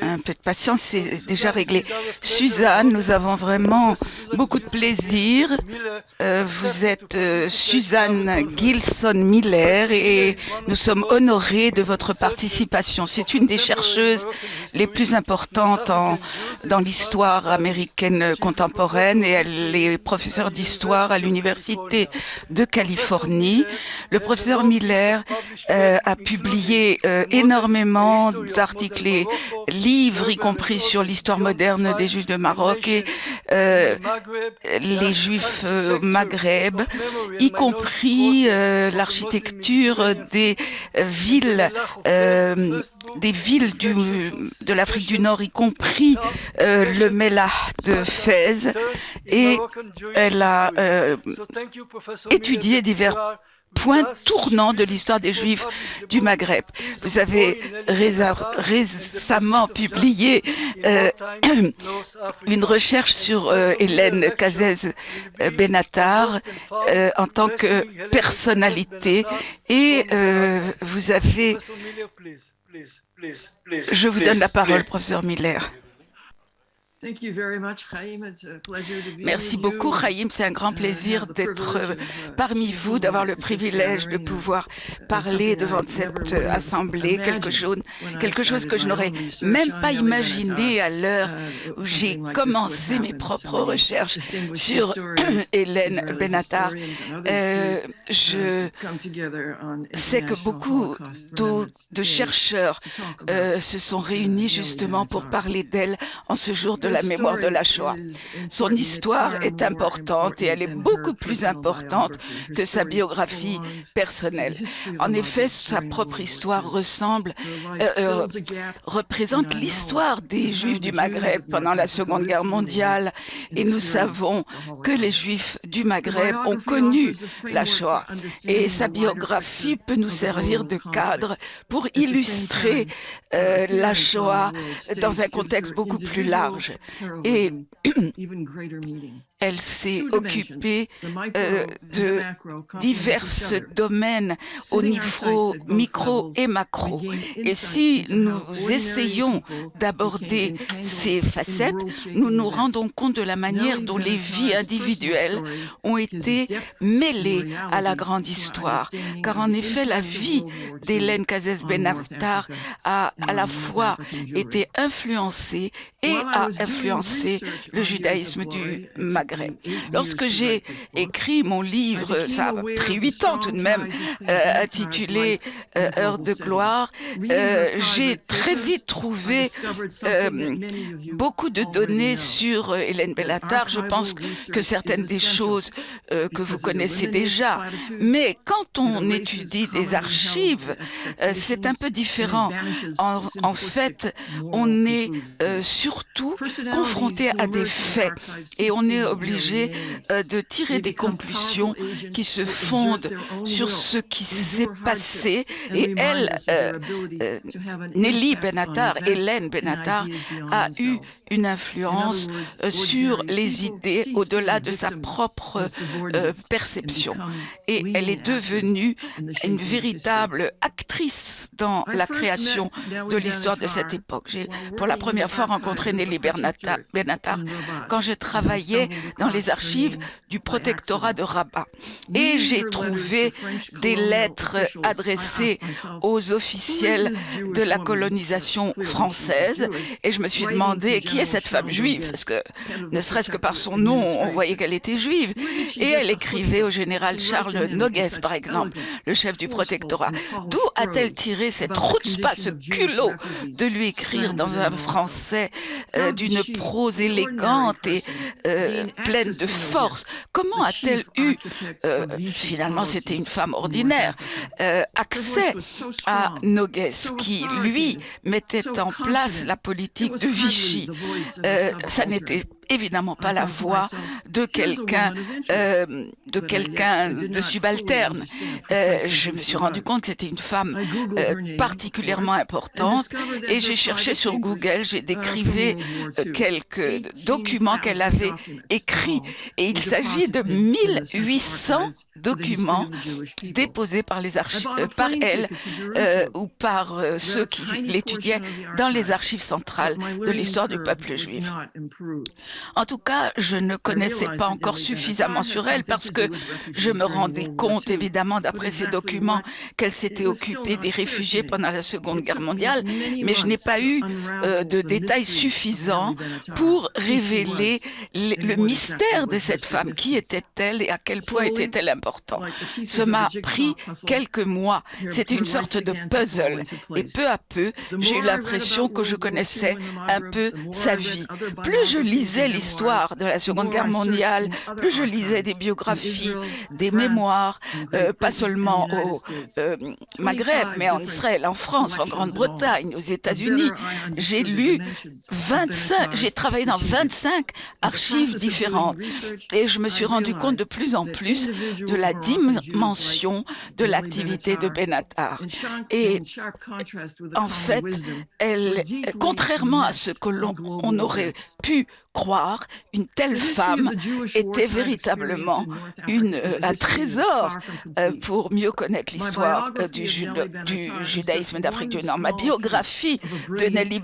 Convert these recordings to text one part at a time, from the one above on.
Un peu de patience, c'est déjà réglé. Suzanne, nous avons vraiment beaucoup de plaisir. Euh, vous êtes euh, Suzanne Gilson Miller et nous sommes honorés de votre participation. C'est une des chercheuses les plus importantes en, dans l'histoire américaine contemporaine et elle est professeure d'histoire à l'Université de Californie. Le professeur Miller euh, a publié énormément d'articles et livres, y compris sur l'histoire moderne des Juifs de Maroc et euh, les Juifs euh, Maghreb, y compris euh, l'architecture des villes, des villes du, de l'Afrique du Nord, y compris le Mellah de Fès. Et elle a étudié divers point tournant de l'histoire des Juifs du Maghreb. Vous avez récemment publié euh, une recherche sur euh, Hélène Cazès euh, Benatar en tant que personnalité et vous avez... Je vous donne la parole, professeur Miller. Merci beaucoup, Chaim. C'est un grand plaisir d'être euh, parmi vous, d'avoir le privilège de pouvoir parler devant cette euh, assemblée, quelque chose, quelque chose que je n'aurais même pas imaginé à l'heure uh, où j'ai commencé mes propres recherches sur Hélène Benatar. Euh, je sais que beaucoup de chercheurs se sont réunis justement pour parler d'elle en ce jour de la mémoire de la Shoah. Son histoire est importante et elle est beaucoup plus importante que sa biographie personnelle. En effet, sa propre histoire ressemble, euh, euh, représente l'histoire des Juifs du Maghreb pendant la Seconde Guerre mondiale et nous savons que les Juifs du Maghreb ont connu la Shoah et sa biographie peut nous servir de cadre pour illustrer euh, la Shoah dans un contexte beaucoup plus large. Heroism, even greater meaning. Elle s'est occupée euh, de divers domaines au niveau micro et macro. Et si nous essayons d'aborder ces facettes, nous nous rendons compte de la manière dont les vies individuelles ont été mêlées à la grande histoire. Car en effet, la vie d'Hélène Cazès Benaftar a à la fois été influencée et a influencé le judaïsme du Maghreb. Lorsque j'ai écrit mon livre, ça a pris huit ans tout de même, euh, intitulé euh, Heure de gloire, euh, j'ai très vite trouvé beaucoup de données sur Hélène Bellatar. Je pense que certaines des choses que vous connaissez déjà, mais quand on étudie des archives, c'est un peu différent. En, en, fait, on est surtout confronté à des faits et on est obligé euh, de tirer des conclusions qui se fondent sur ce qui s'est passé et elle, euh, euh, Nelly Benatar, Hélène Benatar a eu une influence sur les idées au-delà de sa propre perception et elle est devenue une véritable actrice dans la création de l'histoire de cette époque. J'ai pour la première fois rencontré Nelly Benatar quand je travaillais dans les archives du protectorat de Rabat. Et j'ai trouvé des lettres adressées aux officiels de la colonisation française. et je me suis demandé qui est cette femme juive parce que ne serait-ce que par son nom on voyait qu'elle était juive. Et elle écrivait au général Charles Noguès par exemple le chef du protectorat. D'où a-t-elle tiré cette pas ce culot de lui écrire dans un français euh, d'une prose élégante et euh, pleine de force. Comment a-t-elle eu, euh, finalement c'était une femme ordinaire, euh, accès à Nogues qui, lui, mettait en place la politique de Vichy. Ça n'était évidemment pas la voix de quelqu'un euh, de quelqu'un de subalterne. Euh, je me suis rendu compte que c'était une femme euh, particulièrement importante. et j'ai cherché sur Google, j'ai décrivé quelques documents qu'elle avait écrits. Et il s'agit de 1800 documents déposés par les archives, par elle ou par ceux qui l'étudiaient dans les archives centrales de l'histoire du peuple juif. En tout cas, je ne connaissais pas encore suffisamment sur elle parce que je me rendais compte, évidemment, d'après ces documents, qu'elle s'était occupée des réfugiés pendant la Seconde Guerre mondiale, mais je n'ai pas eu euh, de détails suffisants pour révéler le mystère de cette femme. Qui était-elle et à quel point était-elle important? Ça m'a pris quelques mois. C'était une sorte de puzzle. Et peu à peu, j'ai eu l'impression que je connaissais un peu sa vie. Plus je lisais l'histoire de la Seconde Guerre mondiale, plus je lisais des biographies, des mémoires, euh, pas seulement au euh, Maghreb, mais en Israël, en France, en Grande-Bretagne, aux États-Unis. J'ai lu 25, j'ai travaillé dans 25 archives différentes. Et je me suis rendu compte de plus en plus de la dimension de l'activité de Benatar. Et en fait, elle, contrairement à ce que l'on aurait pu croire, une telle femme était véritablement une, euh, un trésor euh, pour mieux connaître l'histoire euh, du, du, judaïsme d'Afrique du Nord. Ma biographie de Nelly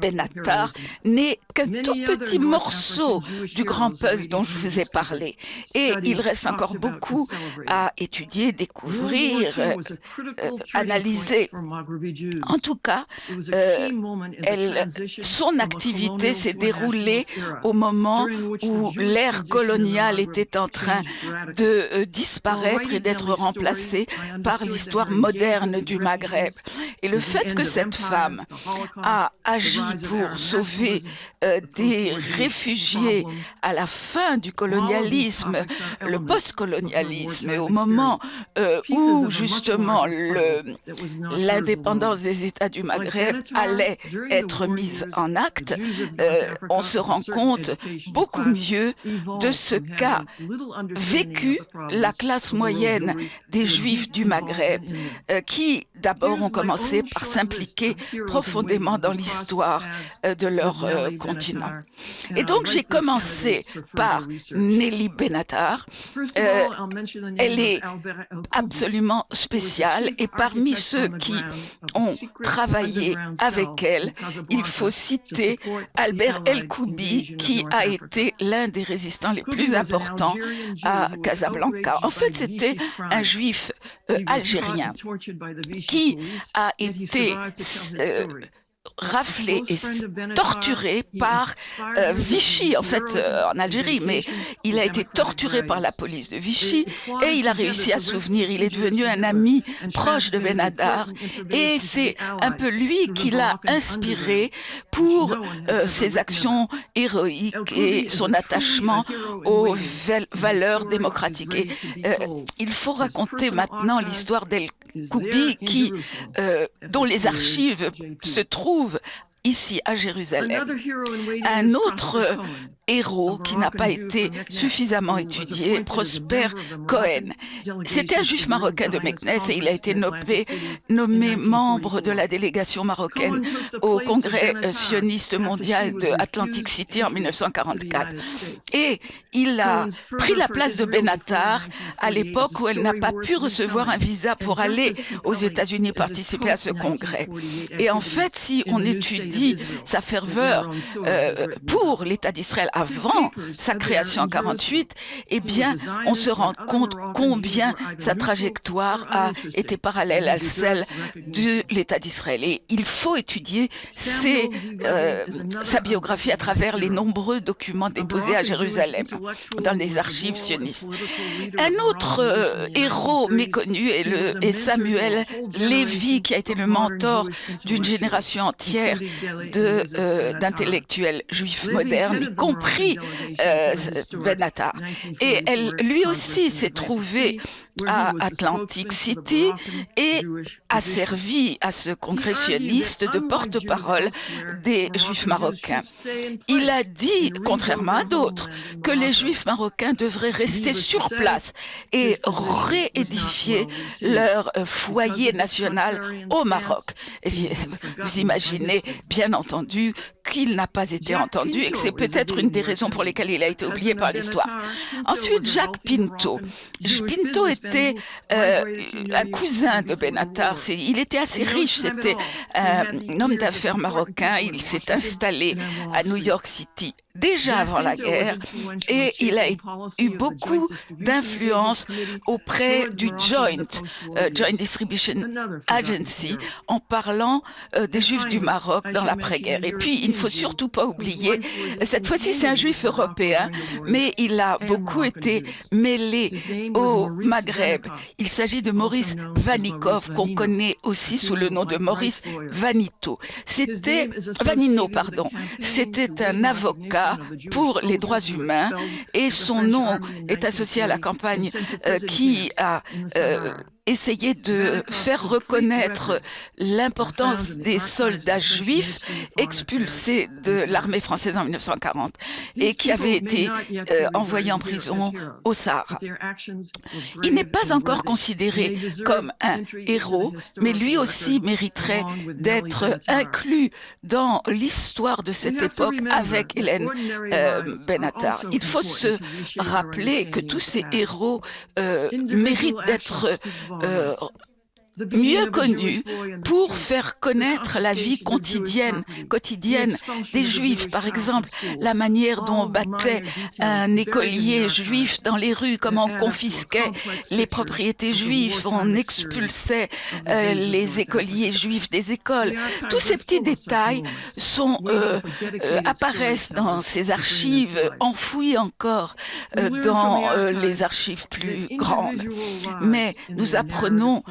Benatar n'est qu'un tout petit morceau du grand puzzle dont je vous ai parlé. Et il reste encore beaucoup à étudier, découvrir, analyser. En tout cas, elle, son activité s'est déroulée au moment où l'ère coloniale était en train de euh, disparaître et d'être remplacée par l'histoire moderne du Maghreb. Et le fait que cette femme a agi pour sauver euh, des réfugiés à la fin du colonialisme, le post-colonialisme, et au moment euh, où justement l'indépendance des États du Maghreb allait être mise en acte, on se rend compte beaucoup mieux de ce qu'a vécu la classe moyenne des Juifs du Maghreb, euh, qui d'abord ont commencé par s'impliquer profondément dans l'histoire euh, de leur euh, continent. Et donc j'ai commencé par Nelly Benatar. elle est absolument spéciale et parmi ceux qui ont travaillé avec elle, il faut citer Albert El-Koubi qui a été l'un des résistants les plus importants à Casablanca. En fait, c'était un juif euh, algérien qui a été raflé et torturé par euh, Vichy, en fait, euh, en Algérie, mais il a été torturé par la police de Vichy et il a réussi à souvenir. Il est devenu un ami proche de Benadar et c'est un peu lui qui l'a inspiré pour euh, ses actions héroïques et son attachement aux valeurs démocratiques. Et, il faut raconter maintenant l'histoire d'El Koubi qui, dont les archives se trouvent ici à Jérusalem. Un autre héros qui n'a pas été suffisamment étudié, Prosper Cohen. C'était un juif marocain de Meknes et il a été nommé, nommé membre de la délégation marocaine au Congrès sioniste mondial de Atlantic City en 1944. Et il a pris la place de Benatar à l'époque où elle n'a pas pu recevoir un visa pour aller aux États-Unis participer à ce congrès. Et en fait, si on étudie sa ferveur euh, pour l'État d'Israël avant sa création en 48, eh bien, on se rend compte combien sa trajectoire a été parallèle à celle de l'État d'Israël. Et il faut étudier ses, euh, sa biographie à travers les nombreux documents déposés à Jérusalem dans les archives sionistes. Un autre euh, héros méconnu est, le, est Samuel Lévy, qui a été le mentor d'une génération entière euh, d'intellectuels juifs modernes, euh, Benatar. Et elle, lui aussi s'est trouvé à Atlantic City et a servi à ce congressionniste de porte-parole des Juifs marocains. Il a dit, contrairement à d'autres, que les Juifs marocains devraient rester sur place et réédifier leur euh, foyer national au Maroc. vous imaginez, bien entendu, qu'il n'a pas été entendu et que c'est peut-être une des raisons pour lesquelles il a été oublié par l'histoire. Ensuite, Jacques Pinto. Pinto était euh, un cousin de Benatar. Il était assez riche, c'était un homme d'affaires marocain. Il s'est installé à New York City déjà avant la guerre et il a eu beaucoup d'influence auprès du Joint, euh, Joint Distribution Agency, en parlant euh, des Juifs du Maroc dans l'après-guerre. Et puis, il ne faut surtout pas oublier, cette fois-ci, c'est un Juif européen, mais il a beaucoup été mêlé au Maghreb. Il s'agit de Maurice Vanikov, qu'on connaît aussi sous le nom de Maurice Vanito. C'était Vanino, pardon. C'était un avocat pour les droits humains et son nom est associé à la campagne euh, qui a essayer de faire reconnaître l'importance des soldats juifs expulsés de l'armée française en 1940 et qui avaient été euh, envoyés en prison au Sahara. Il n'est pas encore considéré comme un héros, mais lui aussi mériterait d'être inclus dans l'histoire de cette époque avec Hélène euh, Benatar. Il faut se rappeler que tous ces héros euh, méritent d'être euh, mieux connu pour faire connaître la vie quotidienne, quotidienne des Juifs. Par exemple, la manière dont on battait un écolier juif dans les rues, comment on confisquait les propriétés juives, on expulsait euh, les écoliers juifs des écoles. Tous ces petits détails sont, euh, euh, apparaissent dans ces archives enfouies encore dans les archives plus grandes. Mais nous apprenons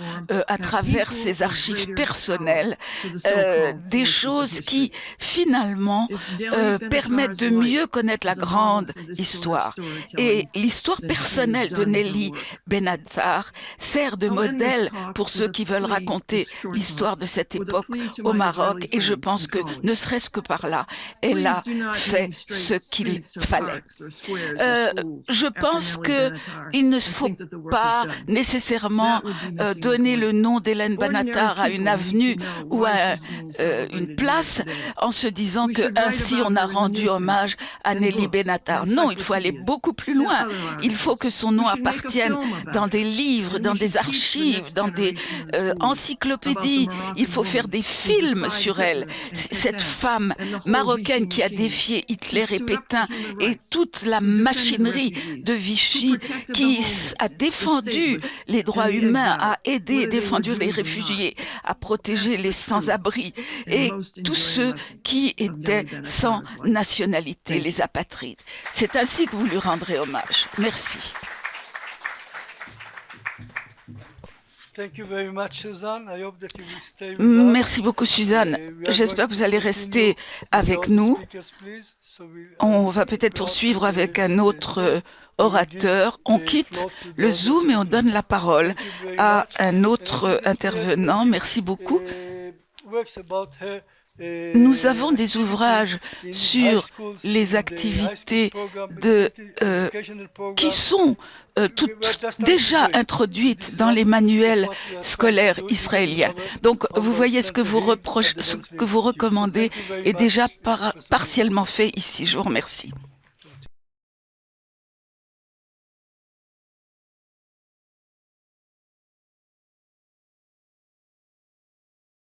à travers ses archives personnelles euh, des choses qui finalement euh, permettent de mieux connaître la grande histoire. Et l'histoire personnelle de Nelly Benatar sert de modèle pour ceux qui veulent raconter l'histoire de cette époque au Maroc et je pense que ne serait-ce que par là, elle a fait ce qu'il fallait. Euh, je pense qu'il ne faut pas nécessairement donner le nom d'Hélène Banatar à une avenue ou à euh, une place en se disant que ainsi on a rendu hommage à Nelly Benatar. Non, il faut aller beaucoup plus loin. Il faut que son nom appartienne dans des livres, dans des archives, dans des euh, encyclopédies. Il faut faire des films sur elle. Cette femme marocaine qui a défié Hitler et Pétain et toute la machinerie de Vichy qui a défendu les droits humains, a aidé, défendu les réfugiés, à protéger les sans-abri et tous ceux qui étaient sans nationalité, les apatrides. C'est ainsi que vous lui rendrez hommage. Merci. Merci beaucoup, Suzanne. J'espère que vous allez rester avec nous. On va peut-être poursuivre avec un autre orateur, on quitte le Zoom et on donne la parole à un autre intervenant. Merci beaucoup. Nous avons des ouvrages sur les activités de, euh, qui sont euh, toutes déjà introduites dans les manuels scolaires israéliens. Donc, vous voyez ce que vous, reprochez, ce que vous recommandez est déjà partiellement fait ici. Je vous remercie.